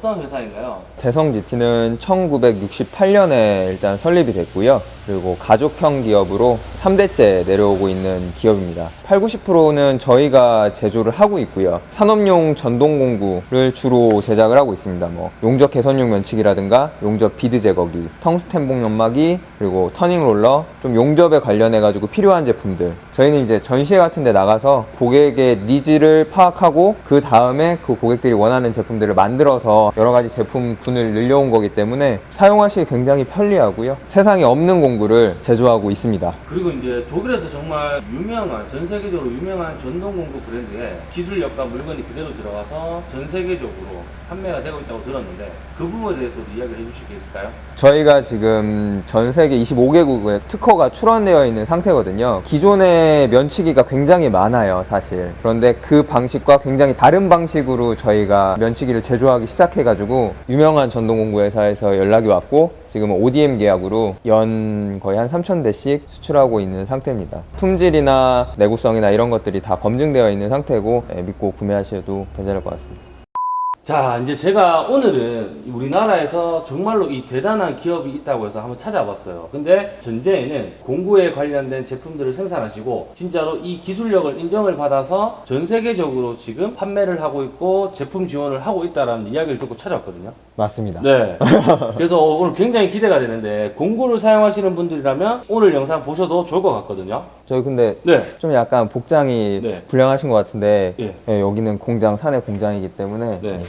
대성 GT란 어, 떤 회사인가요? 대성 GT는 1968년에 일단 설립이 됐고요. 그리고 가족형 기업으로 3대째 내려오고 있는 기업입니다. 8, 90%는 저희가 제조를 하고 있고요. 산업용 전동 공구를 주로 제작을 하고 있습니다. 뭐 용접 개선용 면치기라든가 용접 비드 제거기, 텅스텐 봉 연마기, 그리고 turning roller, 좀 용접에 관련해 가지고 필요한 제품들. 저희는 이제 전시회 같은 데 나가서 고객의 needs를 파악하고 그 다음에 그 고객들이 원하는 제품들을 만들어서 여러 가지 제품군을 늘려온 거기 때문에 사용하시기 굉장히 편리하고요. 세상에 없는 공구 를 제조하고 있습니다. 그리고 이제 독일에서 정말 유명한 전 세계적으로 유명한 전동 공구 브랜드에 기술력과 물건이 그대로 들어가서 전 세계적으로 판매가 되고 있다고 들었는데 그 부분에 대해서도 이야기를 해주실 게 있을까요? 저희가 지금 전 세계 25개국에 특허가 출원되어 있는 상태거든요. 기존의 면치기가 굉장히 많아요, 사실. 그런데 그 방식과 굉장히 다른 방식으로 저희가 면치기를 제조하기 시작해가지고 유명한 전동공구 회사에서 연락이 왔고 지금 ODM 계약으로 연 거의 한 3,000대씩 수출하고 있는 상태입니다. 품질이나 내구성이나 이런 것들이 다 검증되어 있는 상태고 예, 믿고 구매하셔도 괜찮을 것 같습니다. 자, 이제 제가 오늘은 우리나라에서 정말로 이 대단한 기업이 있다고 해서 한번 찾아봤어요. 근데 전제에는 공구에 관련된 제품들을 생산하시고 진짜로 이 기술력을 인정을 받아서 전 세계적으로 지금 판매를 하고 있고 제품 지원을 하고 있다라는 이야기를 듣고 찾아왔거든요. 맞습니다. 네. 그래서 오늘 굉장히 기대가 되는데 공구를 사용하시는 분들이라면 오늘 영상 보셔도 좋을 것 같거든요. 저희 근데 네. 좀 약간 복장이 네. 불량하신 것 같은데 예. 예, 여기는 공장 사내 공장이기 때문에 네.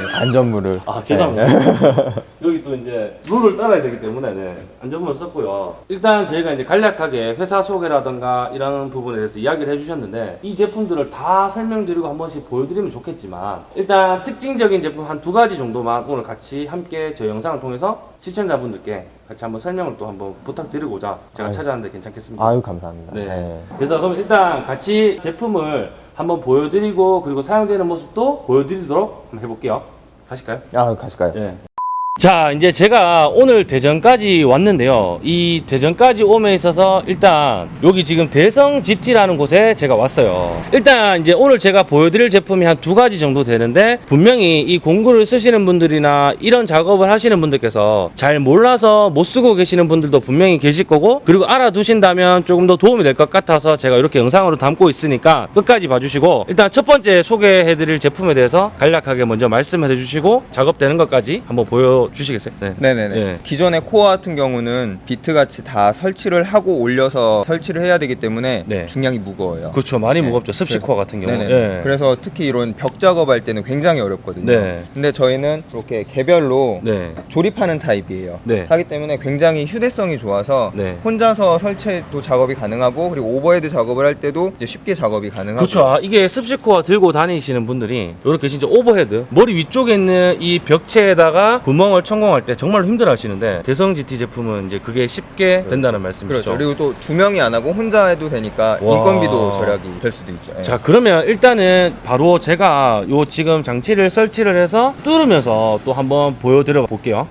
예, 안전물을 아 죄송합니다. 여기 또 이제 룰을 따라야 되기 때문에 네, 안전문을 썼고요. 일단 저희가 이제 간략하게 회사 소개라든가 이런 부분에 대해서 이야기를 해주셨는데 이 제품들을 다 설명드리고 한 번씩 보여드리면 좋겠지만 일단 특징적인 제품 한 두 가지 정도만 오늘 같이 함께 저희 영상을 통해서 시청자분들께 같이 한번 설명을 또 한번 부탁드리고자 제가 아유. 찾아왔는데 괜찮겠습니다. 아유 감사합니다. 네. 예. 그래서 그럼 일단 같이 제품을 한번 보여드리고 그리고 사용되는 모습도 보여드리도록 한번 해볼게요. 가실까요? 아 가실까요? 예. 자, 이제 제가 오늘 대전까지 왔는데요. 이 대전까지 오면 있어서 일단 여기 지금 대성 GT라는 곳에 제가 왔어요. 일단 이제 오늘 제가 보여드릴 제품이 한 두 가지 정도 되는데 분명히 이 공구를 쓰시는 분들이나 이런 작업을 하시는 분들께서 잘 몰라서 못 쓰고 계시는 분들도 분명히 계실 거고 그리고 알아두신다면 조금 더 도움이 될 것 같아서 제가 이렇게 영상으로 담고 있으니까 끝까지 봐주시고 일단 첫 번째 소개해드릴 제품에 대해서 간략하게 먼저 말씀을 해주시고 작업되는 것까지 한번 보여 주시겠어요? 네. 네네네. 예. 기존의 코어 같은 경우는 비트 같이 다 설치를 하고 올려서 설치를 해야 되기 때문에 네. 중량이 무거워요. 그렇죠. 많이 네. 무겁죠. 습식 코어 같은 경우. 네네. 예. 그래서 특히 이런 벽 작업할 때는 굉장히 어렵거든요. 네. 근데 저희는 이렇게 개별로 네. 조립하는 타입이에요. 네. 하기 때문에 굉장히 휴대성이 좋아서 네. 혼자서 설치도 작업이 가능하고 그리고 overhead 작업을 할 때도 이제 쉽게 작업이 가능하고 그렇죠. 아, 이게 습식 코어 들고 다니시는 분들이 이렇게 진짜 overhead 머리 위쪽에 있는 이 벽체에다가 구멍을 천공할 때 정말 힘들어 하시는데 대성 GT 제품은 이제 그게 쉽게 된다는 말씀이시죠. 그렇죠. 그리고 또 두 명이 안 하고 혼자 해도 되니까 와. 인건비도 절약이 될 수도 있죠. 예. 자 그러면 일단은 바로 제가 요 지금 장치를 설치를 해서 뚫으면서 또 한번 보여드려 볼게요.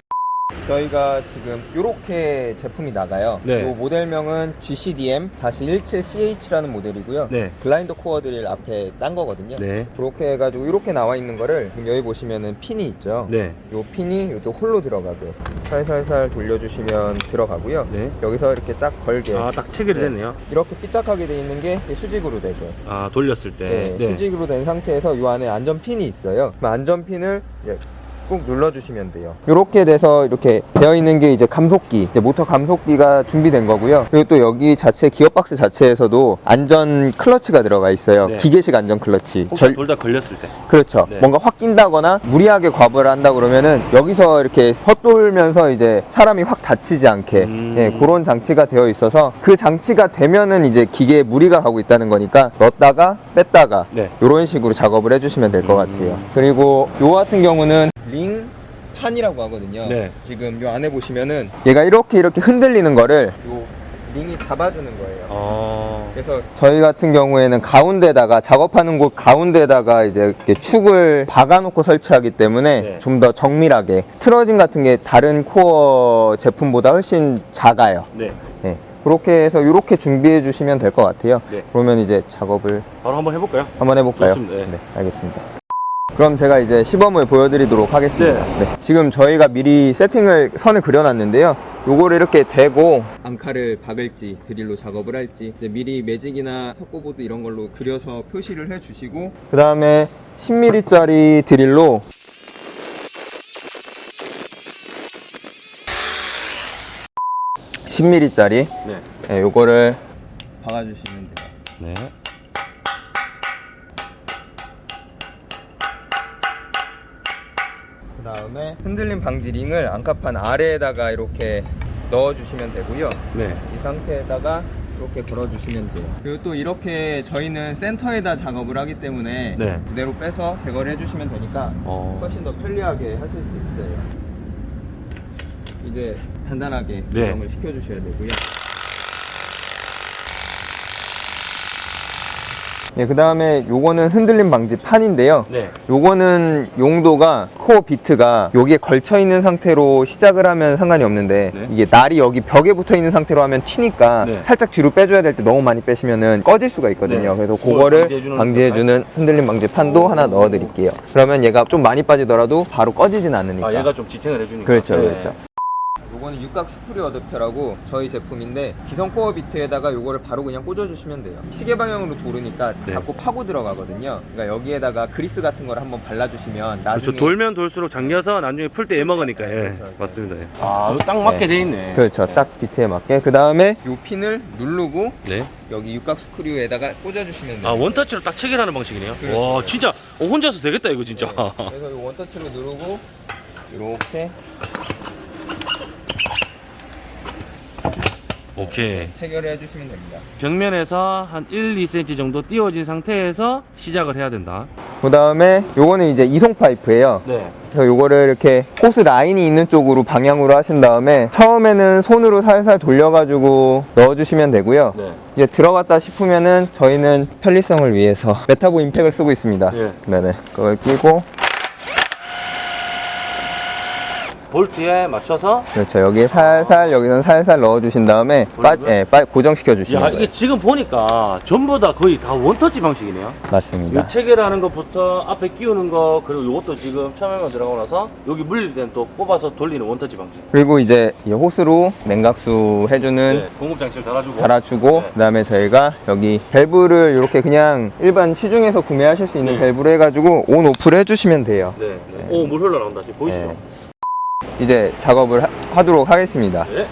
저희가 지금 이렇게 제품이 나가요. 네. 이 모델명은 GCDM-17CH라는 모델이고요. 네. 블라인드 코어 드릴 앞에 딴 거거든요. 네. 그렇게 해가지고 이렇게 나와 있는 거를 지금 여기 보시면은 핀이 있죠. 네. 이 핀이 이쪽 홀로 들어가게 살살살 돌려주시면 들어가고요. 네. 여기서 이렇게 딱 걸게 아 딱 체결이 네. 됐네요. 이렇게 삐딱하게 돼 있는 게 수직으로 되게 아 돌렸을 때. 네, 수직으로 된 상태에서 이 안에 안전 핀이 있어요. 그럼 안전 핀을 이제 꾹 눌러주시면 돼요. 이렇게 돼서 이렇게 되어 있는 게 이제 감속기, 이제 모터 감속기가 준비된 거고요. 그리고 또 여기 자체 기어 박스 자체에서도 안전 클러치가 들어가 있어요. 네. 기계식 안전 클러치. 절- 둘다 걸렸을 때. 그렇죠. 네. 뭔가 확 낀다거나 무리하게 과부하를 한다 그러면은 여기서 이렇게 헛돌면서 이제 사람이 확 다치지 않게 음. 예, 그런 장치가 되어 있어서 그 장치가 되면은 이제 기계에 무리가 가고 있다는 거니까 넣었다가 뺐다가 네. 이런 식으로 작업을 해주시면 될것 음. 같아요. 그리고 요 같은 경우는 링 판이라고 하거든요. 네. 지금 요 안에 보시면은 얘가 이렇게 이렇게 흔들리는 거를 요 링이 잡아주는 거예요. 어. 그래서 저희 같은 경우에는 가운데다가 작업하는 곳 가운데다가 이제 이렇게 축을 박아놓고 설치하기 때문에 네. 좀더 정밀하게 트러징 같은 게 다른 코어 제품보다 훨씬 작아요. 네. 네. 그렇게 해서 이렇게 준비해 주시면 될 것 같아요. 네. 그러면 이제 작업을 바로 한번 해볼까요? 한번 해볼까요? 좋습니다. 네. 알겠습니다. 그럼 제가 이제 시범을 보여드리도록 하겠습니다. 네. 네. 지금 저희가 미리 세팅을 선을 그려놨는데요. 요거를 이렇게 대고 앙카를 박을지 드릴로 작업을 할지 미리 매직이나 석고보드 이런 걸로 그려서 표시를 해주시고 그 다음에 10mm짜리 드릴로 (10 m 짜리 네. 네, 요거를 박아주시면 돼요 네. 그 다음에 흔들림 방지 링을 앙카판 아래에다가 이렇게 넣어주시면 되고요. 네. 이 상태에다가 이렇게 걸어주시면 돼요. 그리고 또 이렇게 저희는 센터에다 작업을 하기 때문에 네. 그대로 빼서 제거를 해주시면 되니까 어. 훨씬 더 편리하게 하실 수 있어요. 이제 단단하게 네. 고정을 시켜주셔야 되고요. 네, 그 다음에 요거는 흔들림 방지 판인데요. 네. 요거는 용도가 코어 비트가 여기에 걸쳐 있는 상태로 시작을 하면 상관이 없는데 네. 이게 날이 여기 벽에 붙어 있는 상태로 하면 튀니까 네. 살짝 뒤로 빼줘야 될 때 너무 많이 빼시면은 꺼질 수가 있거든요. 네. 그래서 그거를 방지해주는 방지해주는 흔들림 방지 판도 하나 넣어 드릴게요. 그러면 얘가 좀 많이 빠지더라도 바로 꺼지진 않으니까. 아, 얘가 좀 지탱을 해주니까. 그렇죠, 네. 그렇죠. 요거는 육각 스크류 어댑터라고 저희 제품인데 기성 코어 비트에다가 요거를 바로 그냥 꽂아주시면 돼요. 시계 방향으로 돌으니까 네. 자꾸 파고 들어가거든요. 그러니까 여기에다가 그리스 같은 걸 한번 발라주시면 나중에 그렇죠. 돌면 돌수록 잠겨서 나중에 풀 때 애먹으니까. 예. 그렇죠, 그렇죠. 맞습니다. 예. 아, 이거 딱 맞게 네. 돼 있네. 그렇죠. 딱 비트에 맞게. 그 다음에 요 핀을 누르고 네. 여기 육각 스크류에다가 꽂아주시면 돼요. 아, 원터치로 딱 체결하는 방식이네요. 그렇죠. 와, 진짜 어, 혼자서 되겠다 이거 진짜. 네. 그래서 요 원터치로 누르고 이렇게 오케이. 체결해 해주시면 됩니다. 벽면에서 한 1, 2cm 정도 띄워진 상태에서 시작을 해야 된다. 그 다음에 요거는 이제 이송 파이프예요. 네. 그래서 요거를 이렇게 호스 라인이 있는 쪽으로 방향으로 하신 다음에 처음에는 손으로 살살 돌려가지고 넣어주시면 되고요. 네. 이제 들어갔다 싶으면은 저희는 편리성을 위해서 메타보 임팩을 쓰고 있습니다. 예. 네네. 그걸 끼고 볼트에 맞춰서 그렇죠. 여기에 살살 여기서는 살살 넣어주신 다음에 빠? 예, 빠, 고정시켜 주시면 야, 돼요. 이게 지금 보니까 전부 다 거의 다 원터치 방식이네요. 맞습니다. 이 체결하는 것부터 앞에 끼우는 거 그리고 이것도 지금 처음에만 들어가고 나서 여기 물릴 때는 또 꼽아서 돌리는 원터치 방식. 그리고 이제 이 호스로 냉각수 해주는 네, 공급 장치를 달아주고. 달아주고 네. 그 다음에 저희가 여기 밸브를 이렇게 그냥 일반 시중에서 구매하실 수 있는 네. 밸브를 해가지고 온 오프를 해주시면 돼요. 네. 네. 오, 물 흘러나온다. 지금 보이시죠? 네. 이제 작업을 하, 하도록 하겠습니다. 네.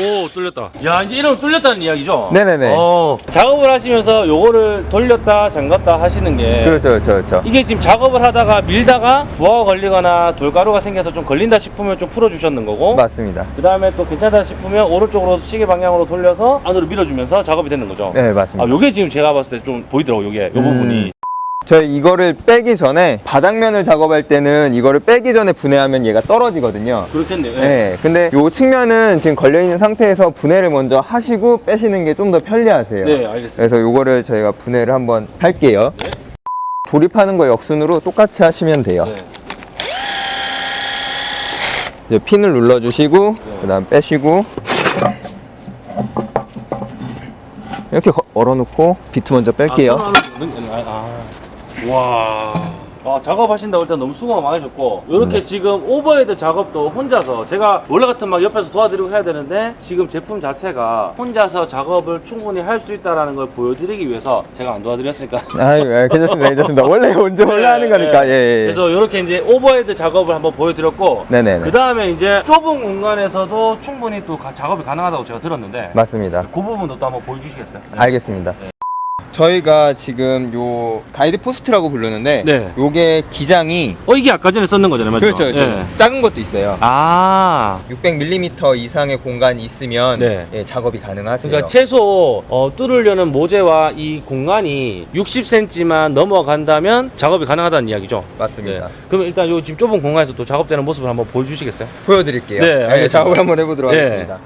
오 뚫렸다 야 이제 이러면 뚫렸다는 이야기죠? 네네네. 어, 작업을 하시면서 요거를 돌렸다 잠갔다 하시는 게 그렇죠, 그렇죠, 그렇죠. 이게 지금 작업을 하다가 밀다가 부하가 걸리거나 돌가루가 생겨서 좀 걸린다 싶으면 좀 풀어주셨는 거고 맞습니다. 그 다음에 또 괜찮다 싶으면 오른쪽으로 시계 방향으로 돌려서 안으로 밀어주면서 작업이 되는 거죠 네, 아 맞습니다. 요게 지금 제가 봤을 때 좀 보이더라고 요게 요 음. 부분이 저희 이거를 빼기 전에 바닥면을 작업할 때는 이거를 빼기 전에 분해하면 얘가 떨어지거든요. 그렇겠네요 예. 네, 근데 요 측면은 지금 걸려있는 상태에서 분해를 먼저 하시고 빼시는 게 좀 더 편리하세요. 네 알겠습니다 그래서 요거를 저희가 분해를 한번 할게요. 네. 조립하는 거 역순으로 똑같이 하시면 돼요. 네. 이제 핀을 눌러주시고, 그 다음 빼시고, 이렇게 거- 걸어놓고 비트 먼저 뺄게요. 아. 와. 아, 작업하신다고 일단 너무 수고가 많으셨고 이렇게 네. 지금 overhead 작업도 혼자서 제가 원래 같은 막 옆에서 도와드리고 해야 되는데 지금 제품 자체가 혼자서 작업을 충분히 할 수 있다는 걸 보여드리기 위해서 제가 안 도와드렸으니까 아유, 예, 괜찮습니다, 괜찮습니다. 원래 먼저 원래 하는 거니까, 예, 예. 그래서 이렇게 이제 overhead 작업을 한번 보여드렸고. 그 다음에 이제 좁은 공간에서도 충분히 또 가- 작업이 가능하다고 제가 들었는데 맞습니다. 그 부분도 또 한번 보여주시겠어요? 네. 알겠습니다. 저희가 지금 요 가이드 포스트라고 부르는데, 네. 요게 기장이 어 이게 아까 전에 썼는 거잖아요, 맞죠? 그렇죠, 그렇죠. 예. 작은 것도 있어요. 아 600mm 이상의 공간이 있으면 네. 예, 작업이 가능하세요. 그러니까 최소 어, 뚫으려는 모재와 이 공간이 60cm만 넘어간다면 작업이 가능하다는 이야기죠. 맞습니다. 네. 그럼 일단 요 지금 좁은 공간에서 또 작업되는 모습을 한번 보여주시겠어요? 보여드릴게요. 네, 예, 알겠습니다. 작업을 한번 해보도록 네. 하겠습니다.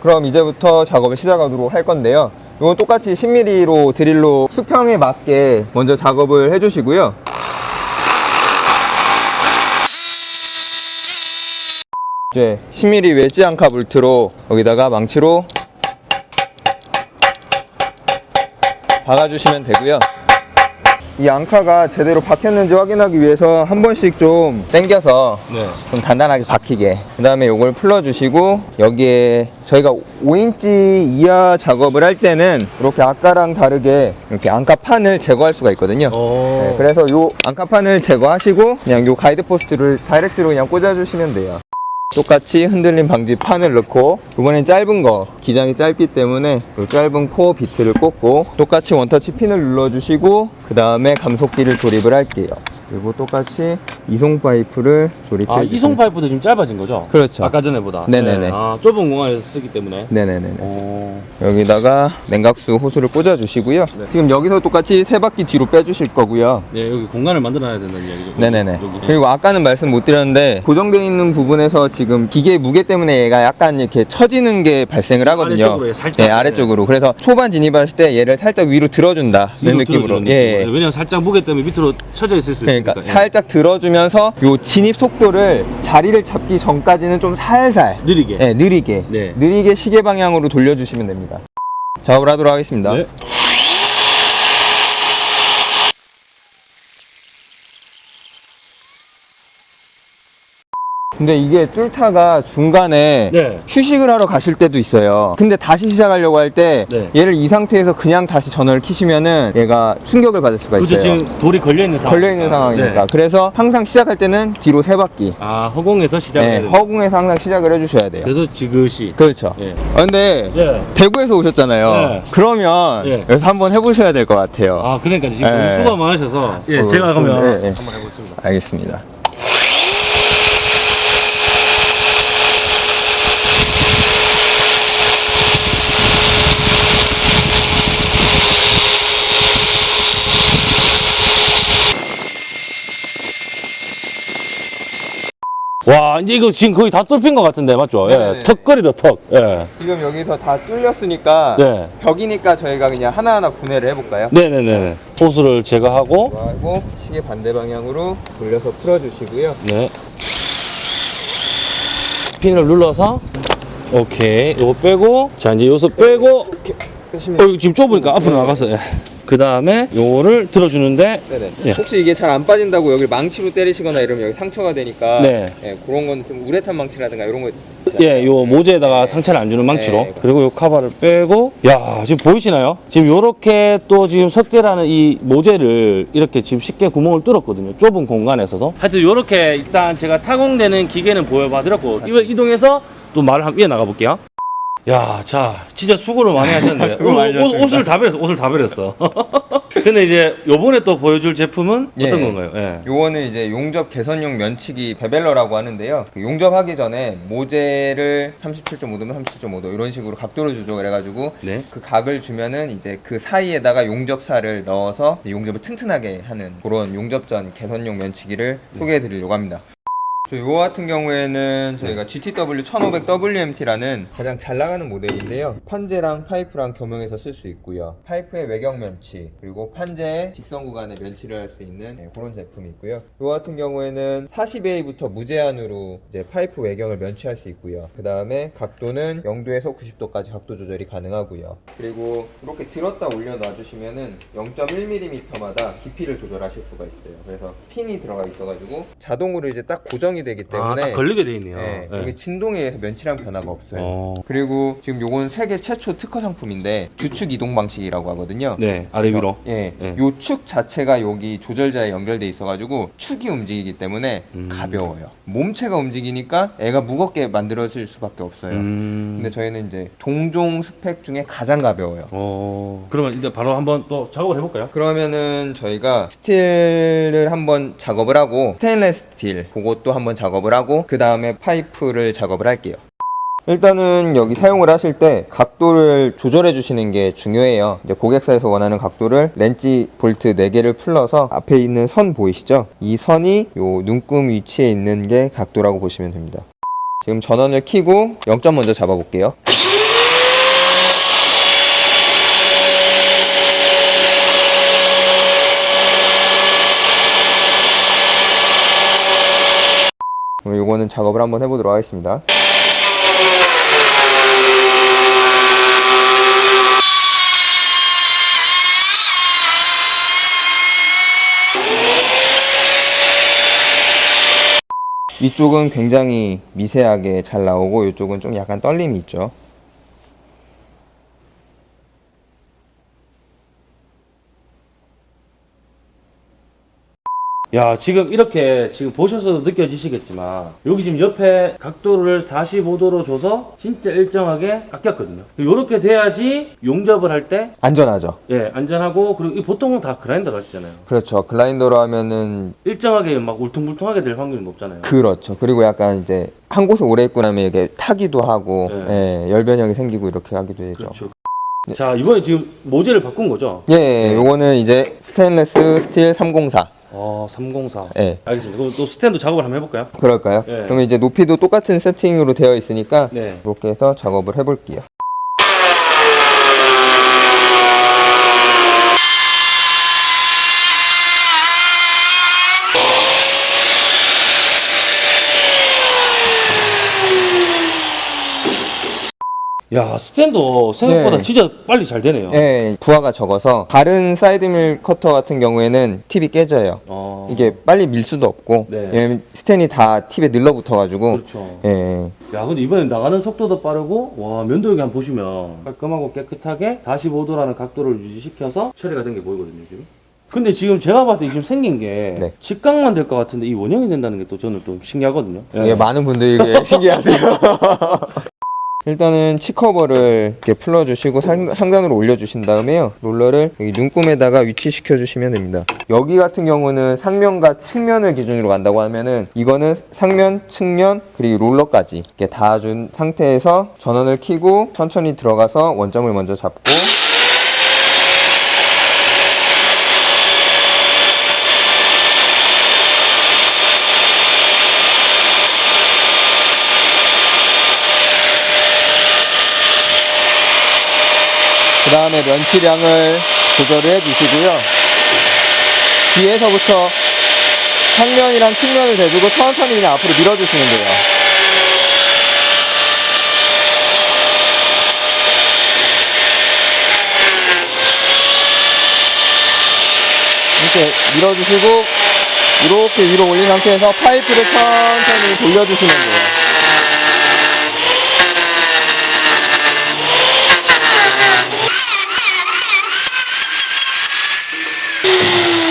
그럼 이제부터 작업을 시작하도록 할 건데요. 이건 똑같이 10mm로 드릴로 수평에 맞게 먼저 작업을 해주시고요. 이제 10mm 웨지 안카 볼트로 여기다가 망치로 박아주시면 되고요. 이 앙카가 제대로 박혔는지 확인하기 위해서 한 번씩 좀 당겨서 네. 좀 단단하게 박히게 그 다음에 이걸 풀어주시고 여기에 저희가 5인치 이하 작업을 할 때는 이렇게 아까랑 다르게 이렇게 앙카판을 제거할 수가 있거든요 어. 네, 그래서 요 앙카판을 제거하시고 그냥 요 guide post를 direct로 그냥 꽂아주시면 돼요 똑같이 흔들림 방지 판을 넣고 이번엔 짧은 거 기장이 짧기 때문에 요 짧은 코어 비트를 꽂고 똑같이 원터치 핀을 눌러주시고 그 다음에 감속기를 조립을 할게요 그리고 똑같이 이송 파이프를 조립해 아, 주세요 이송 파이프도 좀 짧아진 거죠? 그렇죠. 아까 전에보다. 네네네. 네. 아, 좁은 공간에서 쓰기 때문에. 네네네 어. 여기다가 냉각수 호스를 꽂아 주시고요 네. 지금 여기서 똑같이 세 바퀴 뒤로 빼 주실 거고요 네, 여기 공간을 만들어야 된다는 얘기죠. 네네네. 여기. 그리고 아까는 말씀 못 드렸는데 고정되어 있는 부분에서 지금 기계의 무게 때문에 얘가 약간 이렇게 처지는 게 발생을 하거든요. 아래쪽으로, 예, 살짝. 네, 아래쪽으로. 그래서 초반 진입하실 때 얘를 살짝 위로 들어 준다는 위로 느낌으로. 예, 느낌으로. 예. 네, 왜냐면 살짝 무게 때문에 밑으로 쳐져 있을 수 그러니까 있으니까. 예. 살짝 들어주면서 요 진입 속도를 자리를 잡기 전까지는 좀 살살 느리게. 네, 느리게 네. 느리게 시계 방향으로 돌려주시면 됩니다. 작업을 하도록 하겠습니다. 네. 근데 이게 뚫타가 중간에 네. 휴식을 하러 가실 때도 있어요. 근데 다시 시작하려고 할때 네. 얘를 이 상태에서 그냥 다시 전원을 키시면은 얘가 충격을 받을 수가 그렇죠. 있어요. 지금 돌이 걸려 있는 상황. 걸려 있는 상황이니까. 네. 그래서 항상 시작할 때는 뒤로 세 바퀴. 아, 허공에서 시작해야 네. 허공에서 항상 시작을 해주셔야 돼요. 그래서 지그시. 그렇죠. 예. 아, 근데 네. 대구에서 오셨잖아요. 네. 그러면 네. 여기서 한번 해보셔야 될 것 같아요. 아, 그러니까 지금 수고 많으셔서. 예, 어, 제가 좀, 그러면. 한번 해보겠습니다. 알겠습니다. 와, 이제 이거 지금 거의 다 뚫힌 것 같은데, 맞죠? 예. 턱걸이다, 턱. 예. 지금 여기서 다 뚫렸으니까 네. 벽이니까 저희가 그냥 하나하나 분해를 해볼까요? 네네네. 호스를 제거하고, 하고 시계 반대 방향으로 돌려서 풀어주시고요. 네. 핀을 눌러서, 오케이. 요거 빼고, 자, 이제 요소 빼고, 이렇게 어, 이거 지금 좁으니까 앞으로 나가서, 예. 그 다음에 요거를 들어주는데. 예. 혹시 이게 잘 안 빠진다고 여기 망치로 때리시거나 이러면 여기 상처가 되니까 네. 예, 그런 건 좀 우레탄 망치라든가 이런 거. 예, 요 모재에다가 상처를 안 주는 망치로. 네. 그리고 요 카바를 빼고, 야, 지금 보이시나요? 지금 요렇게 또 지금 석재라는 이 모재를 이렇게 지금 쉽게 구멍을 뚫었거든요. 좁은 공간에서도. 하여튼 요렇게 일단 제가 타공되는 기계는 보여봐 드렸고, 이거 이동해서 또 말을 한번 이어 나가 볼게요. 야, 자, 진짜 수고를 많이 하셨는데. 수고 많이 옷, 옷. 옷을 다 버렸어, 옷을 다 버렸어. 근데 이제 요번에 또 보여줄 제품은 어떤 예. 건가요? 예. 요거는 이제 용접 개선용 면치기 beveler라고 하는데요. 그 용접하기 전에 모재를 37.5도면 37.5도 이런 식으로 각도를 조정을 해가지고 네. 그 각을 주면은 이제 그 사이에다가 용접살을 넣어서 용접을 튼튼하게 하는 그런 용접전 개선용 면치기를 소개해드리려고 합니다. 저 요거 같은 경우에는 저희가 GTW 1500WMT라는 가장 잘 나가는 모델인데요. 판재랑 파이프랑 겸용해서 쓸 수 있고요. 파이프의 외경 면치, 그리고 판재의 직선 구간에 면치를 할 수 있는 네, 그런 제품이 있고요. 요거 같은 경우에는 40A부터 무제한으로 이제 파이프 외경을 면치할 수 있고요. 그 다음에 각도는 0도에서 90도까지 각도 조절이 가능하고요. 그리고 이렇게 들었다 올려 놔주시면은 0.1mm마다 깊이를 조절하실 수가 있어요. 그래서 핀이 들어가 있어가지고 자동으로 이제 딱 고정 이 되기 아, 때문에 딱 걸리게 돼 있네요. 네, 예. 이게 진동에 의해서 면치랑 변화가 없어요. 어. 그리고 지금 요건 세계 최초 특허 상품인데 주축 이동 방식이라고 하거든요. 네, 아래 위로. 예, 예. 요축 자체가 여기 조절자에 연결돼 있어가지고 축이 움직이기 때문에 음. 가벼워요. 몸체가 움직이니까 애가 무겁게 만들어질 수밖에 없어요. 음. 근데 저희는 이제 동종 스펙 중에 가장 가벼워요. 어, 그러면 이제 바로 한번 또 작업을 해볼까요? 그러면은 저희가 스틸을 한번 작업을 하고 스테인레스 스틸 그것도 한번 작업을 하고 그 다음에 파이프를 작업을 할게요. 일단은 여기 사용을 하실 때 각도를 조절해 주시는 게 중요해요. 이제 고객사에서 원하는 각도를 렌치 볼트 4개를 풀러서 앞에 있는 선 보이시죠? 이 선이 요 눈금 위치에 있는 게 각도라고 보시면 됩니다. 지금 전원을 켜고 0점 먼저 잡아 볼게요. 그럼 이거는 작업을 한번 해보도록 하겠습니다. 이쪽은 굉장히 미세하게 잘 나오고 이쪽은 좀 약간 떨림이 있죠. 야 지금 이렇게 지금 보셔서도 느껴지시겠지만 여기 지금 옆에 각도를 45도로 줘서 진짜 일정하게 깎였거든요 이렇게 돼야지 용접을 할 때 안전하죠. 예, 안전하고 그리고 이 보통은 다 그라인더 하시잖아요 그렇죠. 글라인더로 하면은 일정하게 막 울퉁불퉁하게 될 확률이 높잖아요 그렇죠. 그리고 약간 이제 한 곳에 오래 있고 나면 이게 타기도 하고 네. 예, 열변형이 생기고 이렇게 하기도 되죠. 그렇죠 자 이번에 지금 모재를 바꾼 거죠? 예, 예, 요거는 이제 스테인레스 스틸 304. 어, 304 예. 알겠습니다 그럼 또 스텐도 작업을 한번 해볼까요? 그럴까요? 예. 그러면 이제 높이도 똑같은 세팅으로 되어 있으니까 네 이렇게 해서 작업을 해볼게요. 야 스텐도 생각보다 네. 진짜 빨리 잘 되네요 예, 부하가 적어서 다른 side mill 커터 같은 경우에는 팁이 깨져요. 어, 이게 빨리 밀 수도 없고 네. 왜냐면 스텐이 다 팁에 늘러붙어 가지고 그렇죠 예, 예. 야 근데 이번에 나가는 속도도 빠르고 와 면도 여기 한번 보시면 깔끔하고 깨끗하게 45도라는 각도를 유지시켜서 처리가 된 게 보이거든요 지금 근데 지금 제가 봤을 때 지금 생긴 게 네. 직각만 될 것 같은데 이 원형이 된다는 게 또 저는 좀 신기하거든요 이게 많은 분들이 이게 신기하세요. 일단은 치커버를 이렇게 풀어주시고 상, 상단으로 올려주신 다음에요. 롤러를 여기 눈금에다가 위치시켜 주시면 됩니다. 여기 같은 경우는 상면과 측면을 기준으로 간다고 하면은 이거는 상면, 측면, 그리고 롤러까지 이렇게 닿아준 상태에서 전원을 켜고 천천히 들어가서 원점을 먼저 잡고 그 다음에 면치량을 조절을 해주시고요. 뒤에서부터 상면이랑 측면을 대주고 천천히 그냥 앞으로 밀어주시면 돼요. 이렇게 밀어주시고 이렇게 위로 올린 상태에서 파이프를 천천히 돌려주시면 돼요.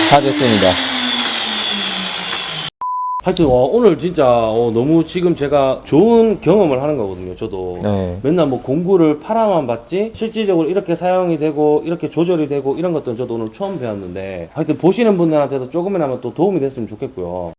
다 됐습니다. 하여튼 와, 오늘 진짜 어, 너무 지금 제가 좋은 경험을 하는 거거든요 저도 네. 맨날 뭐 공구를 팔아만 봤지 실질적으로 이렇게 사용이 되고 이렇게 조절이 되고 이런 것들은 저도 오늘 처음 배웠는데 하여튼 보시는 분들한테도 조금이나마 또 도움이 됐으면 좋겠고요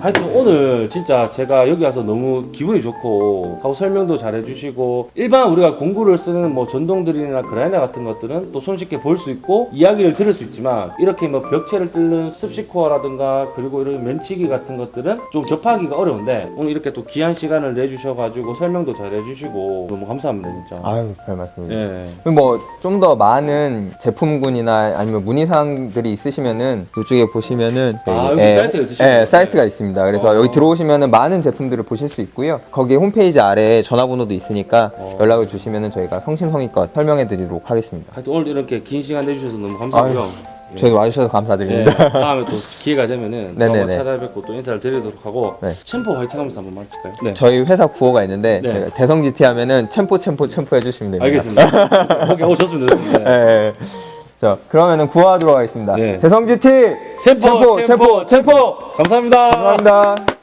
하여튼 오늘 진짜 제가 여기 와서 너무 기분이 좋고 하고 설명도 잘 해주시고 일반 우리가 공구를 쓰는 뭐 전동드릴이나 그라이너 같은 것들은 또 손쉽게 볼 수 있고 이야기를 들을 수 있지만 이렇게 뭐 벽체를 뚫는 습식코어라든가 그리고 이런 면치기 같은 것들은 좀 접하기가 어려운데 오늘 이렇게 또 귀한 시간을 내주셔가지고 설명도 잘 해주시고 너무 감사합니다 진짜 아유, 별 말씀입니다. 예. 뭐좀 더 많은 제품군이나 아니면 문의 사항들이 있으시면은 이쪽에 보시면은 아, 여기 예, 사이트가 있으시군요. 예, 사이트가 있습니다. 그래서 어. 여기 들어오시면은 많은 제품들을 보실 수 있고요. 거기 홈페이지 아래에 전화번호도 있으니까 어. 연락을 주시면은 저희가 성심성의껏 설명해 드리도록 하겠습니다. 하여튼 오늘 이렇게 긴 시간 내주셔서 너무 감사하고요 예. 저희 와주셔서 네, 감사드립니다. 다음에 또 기회가 되면은 또 네네네. 한번 찾아뵙고 또 인사를 드리도록 하고 네. 챔포 화이팅 하면서 한번 마칠까요? 네. 저희 회사 구호가 있는데 네. 대성 GT 하면은 챔포 챔포 챔포 해주시면 됩니다. 알겠습니다. 오케이, 오, 좋습니다. 좋습니다. 예, 예. 자 그러면은 구호하도록 하겠습니다. 네. 대성 GT 챔포, 챔포 챔포 챔포 감사합니다. 감사합니다.